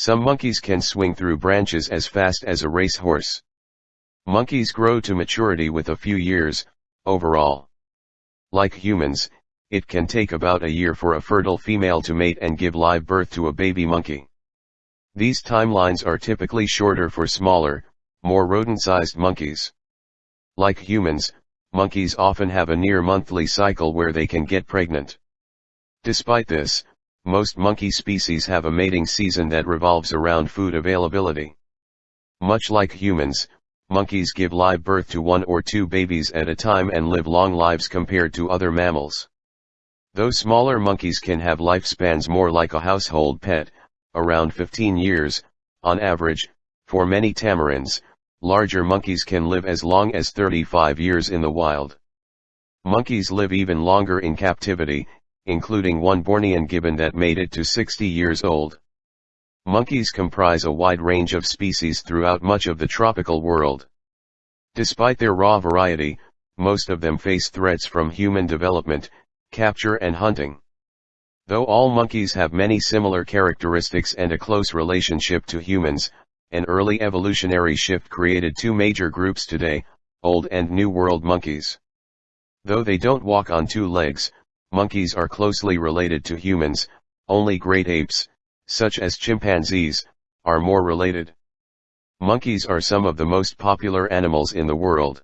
Some monkeys can swing through branches as fast as a racehorse. Monkeys grow to maturity with a few years, overall. Like humans, it can take about a year for a fertile female to mate and give live birth to a baby monkey. These timelines are typically shorter for smaller, more rodent-sized monkeys. Like humans, monkeys often have a near monthly cycle where they can get pregnant. Despite this, most monkey species have a mating season that revolves around food availability. Much like humans, monkeys give live birth to one or two babies at a time and live long lives compared to other mammals. Though smaller monkeys can have lifespans more like a household pet, around 15 years, on average, for many tamarins, larger monkeys can live as long as 35 years in the wild. Monkeys live even longer in captivity, including one Bornean gibbon that made it to 60 years old. Monkeys comprise a wide range of species throughout much of the tropical world. Despite their raw variety, most of them face threats from human development, capture and hunting. Though all monkeys have many similar characteristics and a close relationship to humans, an early evolutionary shift created two major groups today, Old and New World monkeys. Though they don't walk on two legs, monkeys are closely related to humans, only great apes, such as chimpanzees, are more related. Monkeys are some of the most popular animals in the world.